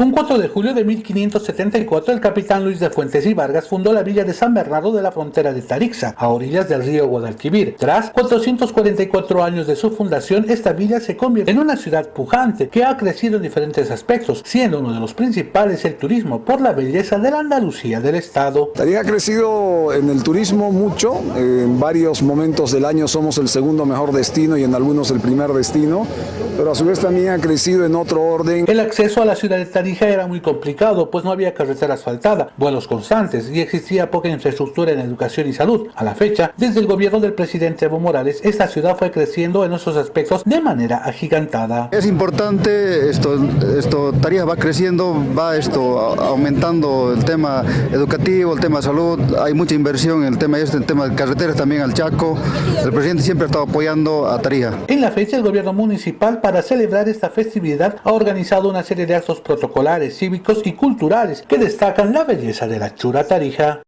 Un 4 de julio de 1574, el capitán Luis de Fuentes y Vargas fundó la villa de San Bernardo de la frontera de Tarixa, a orillas del río Guadalquivir. Tras 444 años de su fundación, esta villa se convierte en una ciudad pujante que ha crecido en diferentes aspectos, siendo uno de los principales el turismo por la belleza de la Andalucía del estado. Tarija ha crecido en el turismo mucho, en varios momentos del año somos el segundo mejor destino y en algunos el primer destino, pero a su vez también ha crecido en otro orden. El acceso a la ciudad de Tarija era muy complicado, pues no había carretera asfaltada, vuelos constantes y existía poca infraestructura en educación y salud. A la fecha, desde el gobierno del presidente Evo Morales, esta ciudad fue creciendo en esos aspectos de manera agigantada. Es importante, esto, esto Tarija va creciendo, va esto aumentando el tema educativo, el tema de salud, hay mucha inversión en el tema este, el tema de carreteras también al Chaco. El presidente siempre ha estado apoyando a Tarija. En la fecha, el gobierno municipal, para celebrar esta festividad, ha organizado una serie de actos protocolares cívicos y culturales que destacan la belleza de la Chura Tarija.